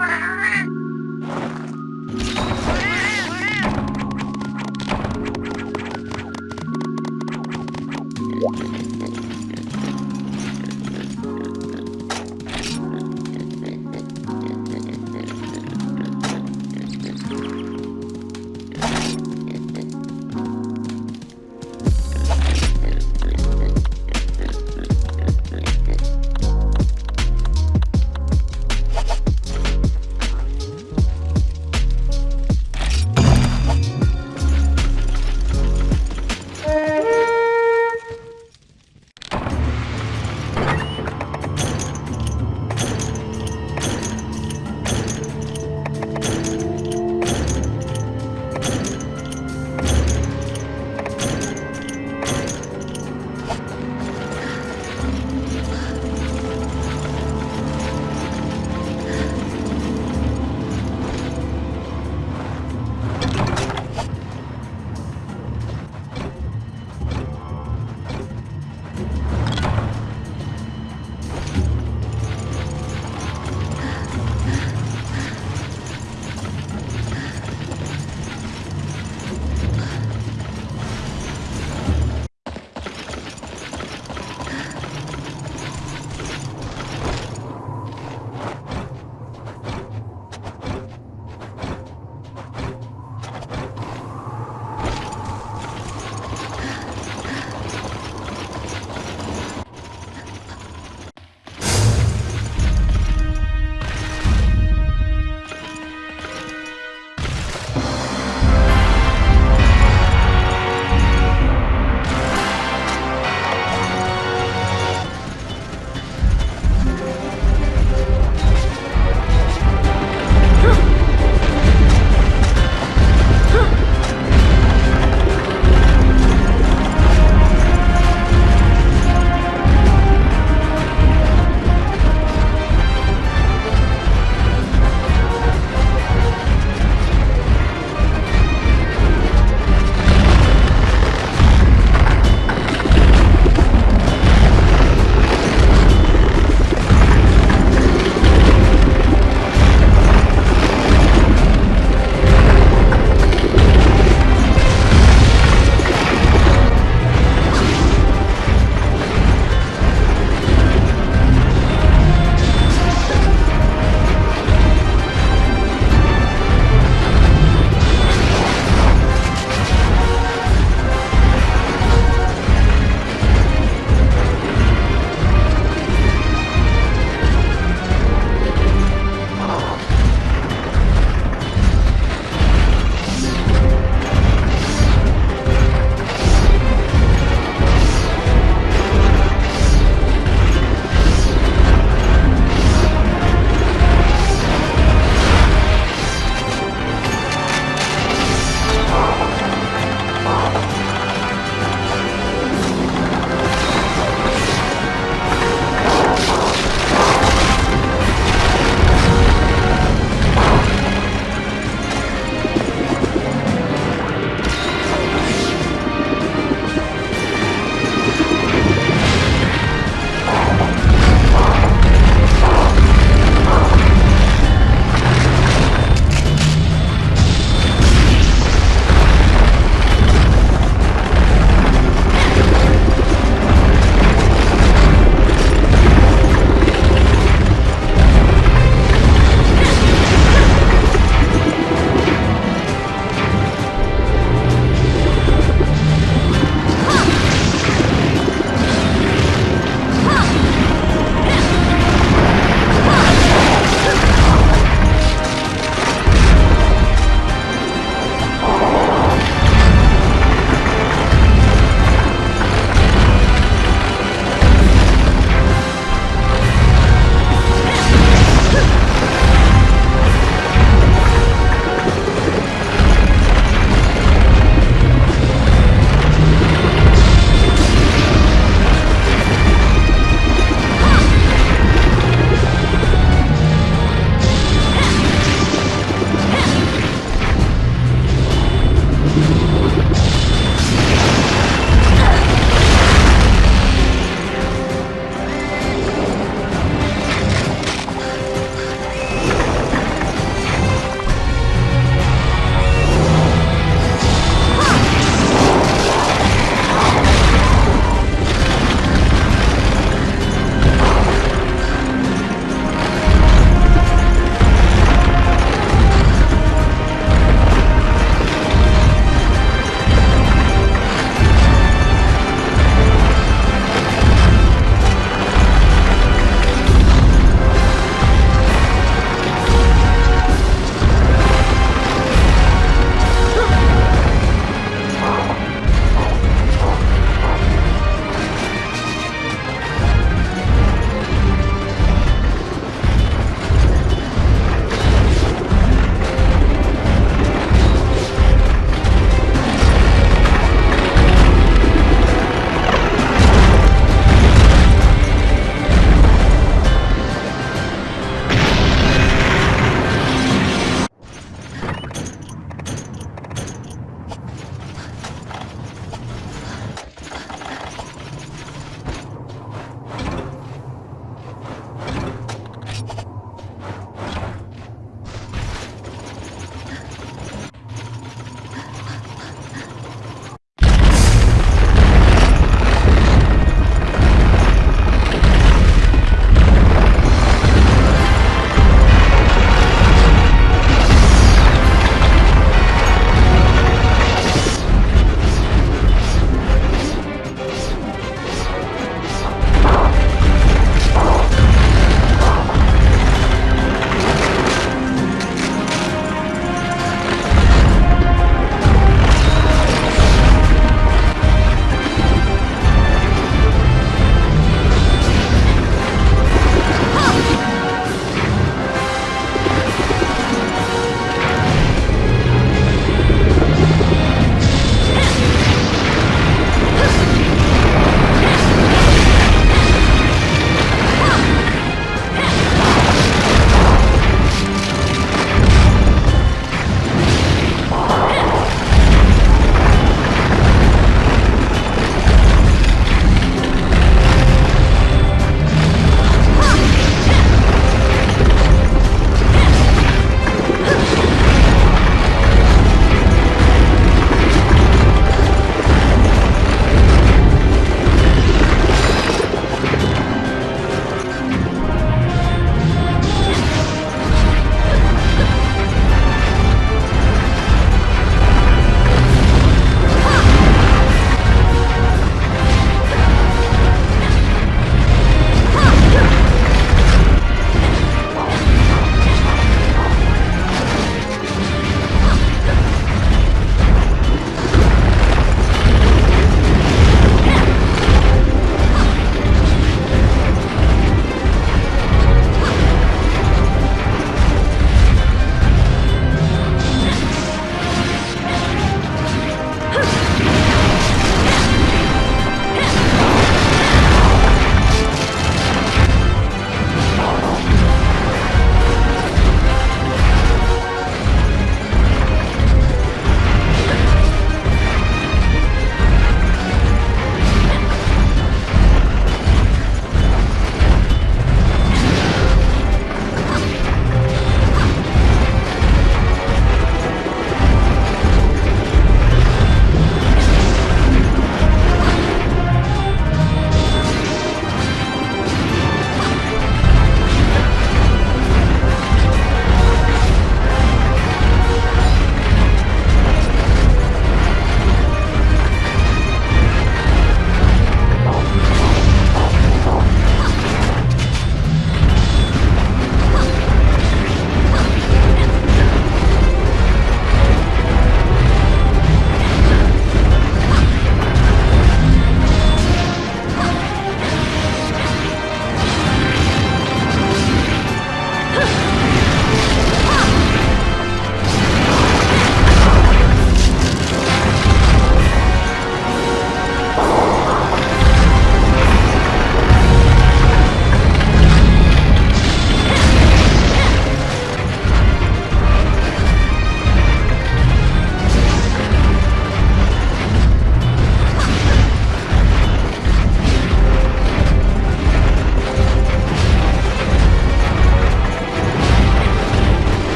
mà